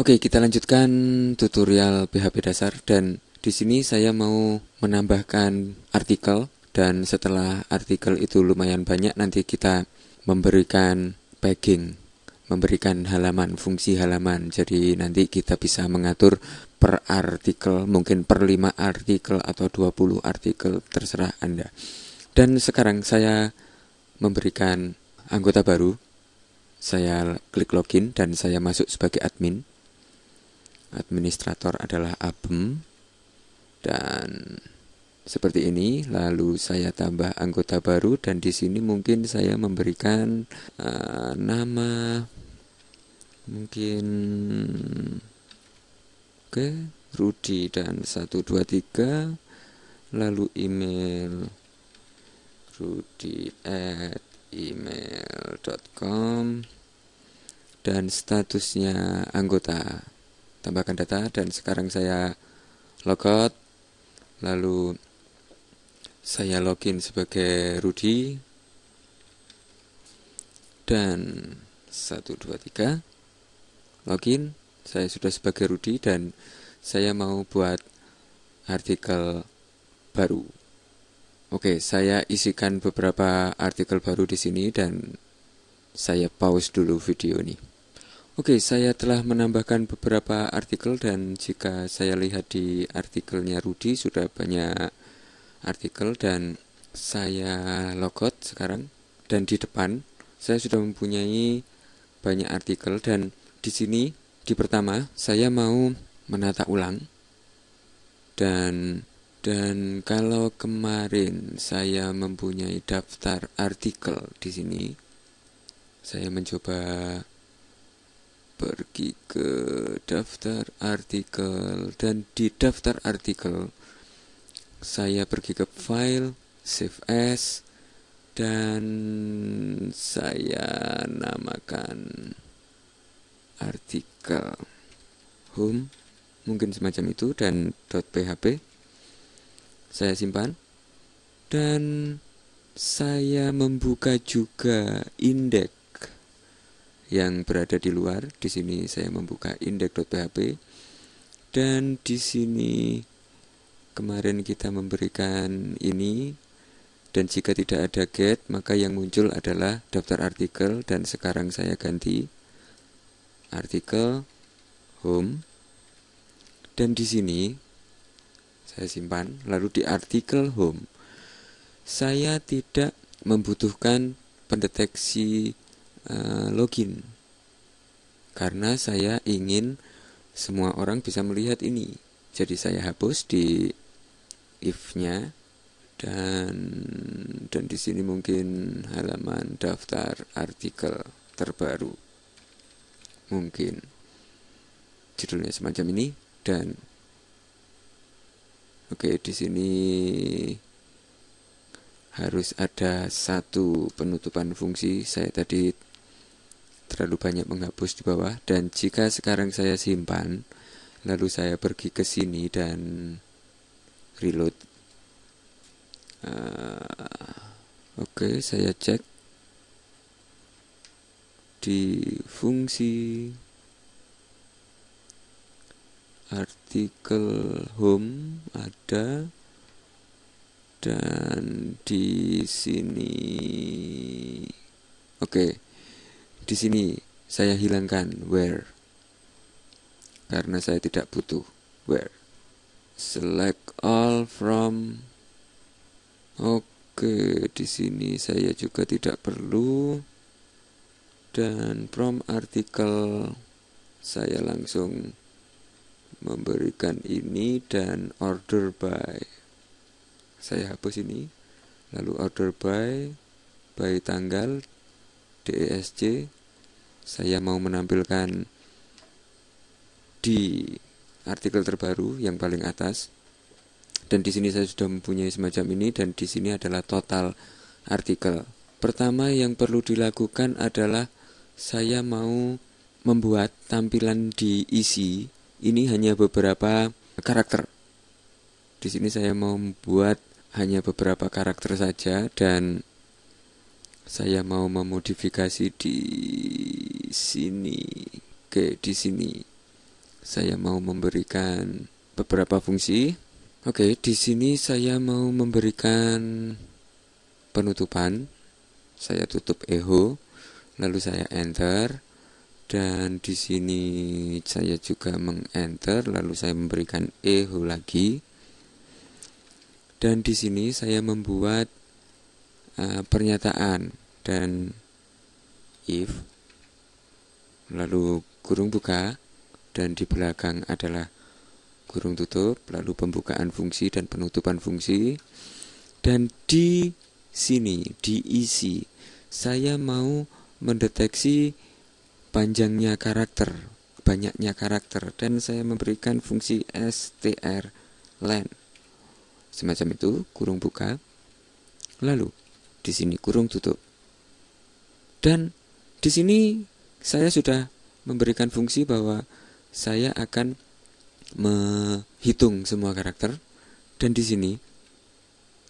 Oke, kita lanjutkan tutorial PHP dasar dan di sini saya mau menambahkan artikel dan setelah artikel itu lumayan banyak nanti kita memberikan packing, memberikan halaman, fungsi halaman. Jadi nanti kita bisa mengatur per artikel, mungkin per 5 artikel atau 20 artikel terserah Anda. Dan sekarang saya memberikan anggota baru. Saya klik login dan saya masuk sebagai admin administrator adalah Abem dan seperti ini lalu saya tambah anggota baru dan di sini mungkin saya memberikan uh, nama mungkin oke okay, Rudi dan 123 lalu email Rudi at email.com dan statusnya anggota. Tambahkan data dan sekarang saya logout lalu saya login sebagai Rudi. Dan 123 login. Saya sudah sebagai Rudi dan saya mau buat artikel baru Oke, saya isikan beberapa artikel baru di sini dan saya pause dulu video ini. Oke, saya telah menambahkan beberapa artikel dan jika saya lihat di artikelnya Rudi sudah banyak artikel dan saya logot sekarang dan di depan saya sudah mempunyai banyak artikel dan di sini di pertama saya mau menata ulang dan dan kalau kemarin saya mempunyai daftar artikel di sini saya mencoba pergi ke daftar artikel dan di daftar artikel saya pergi ke file save as dan saya namakan artikel. Home mungkin semacam itu dan .php saya simpan. Dan saya membuka juga indeks yang berada di luar. Di sini saya membuka index.php dan di sini kemarin kita memberikan ini. Dan jika tidak ada get maka yang muncul adalah daftar artikel. Dan sekarang saya ganti artikel home. Dan di sini saya simpan lalu di artikel home. Saya tidak membutuhkan pendeteksi uh, login. Karena saya ingin semua orang bisa melihat ini. Jadi saya hapus di if-nya dan dan di sini mungkin halaman daftar artikel terbaru. Mungkin. Judulnya semacam ini dan oke di sini harus ada satu penutupan fungsi. Saya tadi terlalu banyak menghapus di bawah. Dan jika sekarang saya simpan lalu saya pergi ke sini dan reload. Uh, oke okay, saya cek di fungsi artikel home ada dan di sini. Oke okay di sini saya hilangkan where karena saya tidak butuh where. Select all from. Oke okay, di sini saya juga tidak perlu. Dan from artikel saya langsung memberikan ini dan order by. Saya hapus ini. Lalu order by by tanggal DESC saya mau menampilkan di artikel terbaru yang paling atas. Dan di sini saya sudah mempunyai semacam ini dan di sini adalah total artikel. Pertama yang perlu dilakukan adalah saya mau membuat tampilan di isi ini hanya beberapa karakter. Di sini saya mau membuat hanya beberapa karakter saja dan saya mau memodifikasi di sini. Oke, di sini saya mau memberikan beberapa fungsi. Oke, di sini saya mau memberikan penutupan. Saya tutup echo, lalu saya enter dan di sini saya juga mengenter lalu saya memberikan echo lagi. Dan di sini saya membuat uh, pernyataan dan if lalu kurung buka dan di belakang adalah kurung tutup lalu pembukaan fungsi dan penutupan fungsi dan di sini diisi saya mau mendeteksi panjangnya karakter banyaknya karakter dan saya memberikan fungsi str len. Semacam itu kurung buka. Lalu di sini kurung tutup. Dan di sini saya sudah memberikan fungsi bahwa saya akan menghitung semua karakter. Dan di sini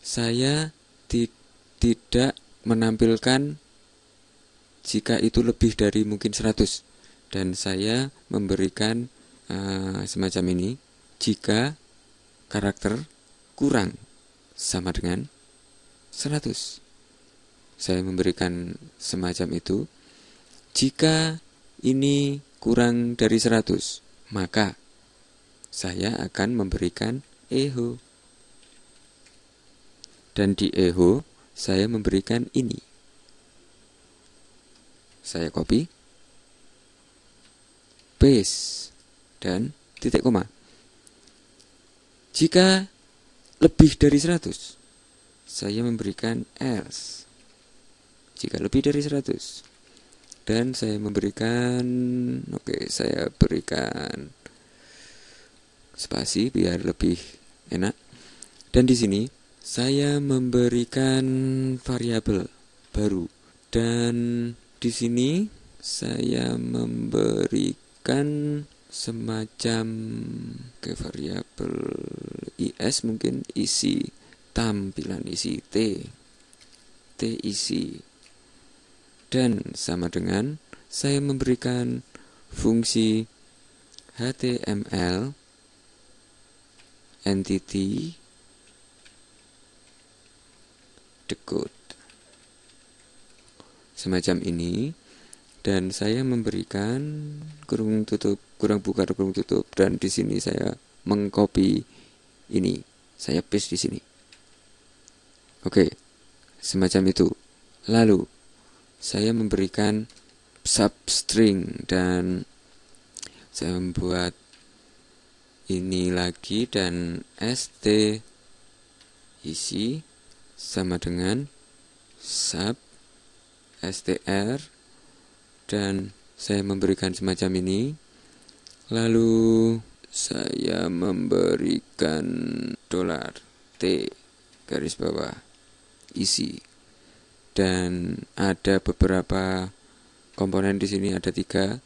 saya tidak menampilkan jika itu lebih dari mungkin 100 dan saya memberikan uh, semacam ini jika karakter kurang sama dengan 100 saya memberikan semacam itu. Jika ini kurang dari 100, maka saya akan memberikan eho. Dan di eho, saya memberikan ini. Saya copy, paste, dan titik koma. Jika lebih dari 100, saya memberikan else. Jika lebih dari 100 dan saya memberikan oke okay, saya berikan spasi biar lebih enak. Dan di sini saya memberikan variabel baru dan di sini saya memberikan semacam ke variabel is mungkin isi tampilan isi t. T isi. Dan sama dengan saya memberikan fungsi HTML entity decode semacam ini. Dan saya memberikan kurung tutup kurang buka kurung tutup. Dan di sini saya mengcopy ini. Saya paste di sini. Oke semacam itu. Lalu saya memberikan substring dan saya membuat ini lagi dan st isi sama dengan sub str dan saya memberikan semacam ini. Lalu saya memberikan dolar t garis bawah isi. Dan ada beberapa komponen di sini ada tiga.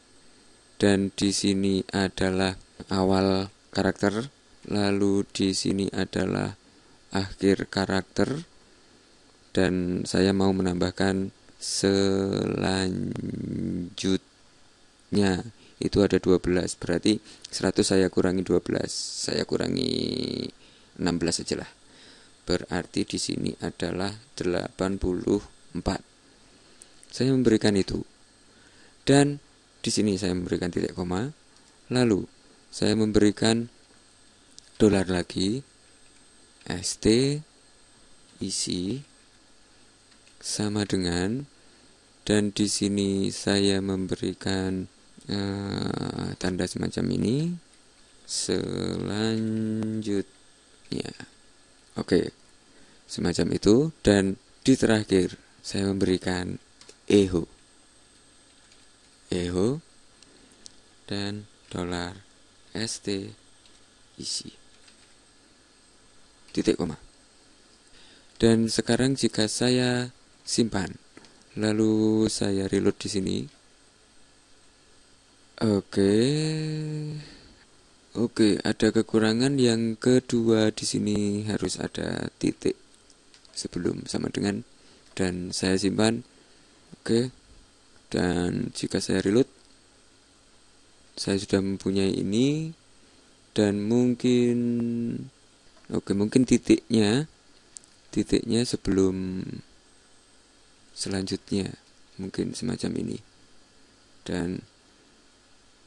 Dan di sini adalah awal karakter lalu di sini adalah akhir karakter. Dan saya mau menambahkan selanjutnya itu ada 12 berarti 100 saya kurangi 12 saya kurangi 16 saja lah berarti di sini adalah 80 4. Saya memberikan itu. Dan di sini saya memberikan titik koma. Lalu saya memberikan dolar lagi ST isi sama dengan dan di sini saya memberikan uh, tanda semacam ini. Selanjutnya. Oke okay. semacam itu. Dan di terakhir saya memberikan eho. Eho dan dolar st isi. Titik koma. Dan sekarang jika saya simpan. Lalu saya reload di sini. Oke. Oke ada kekurangan yang kedua di sini harus ada titik sebelum sama dengan dan saya simpan. Oke, dan jika saya reload, saya sudah mempunyai ini, dan mungkin, oke mungkin titiknya, titiknya sebelum selanjutnya, mungkin semacam ini, dan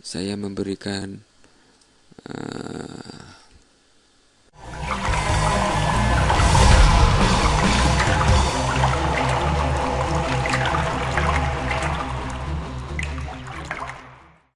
saya memberikan uh,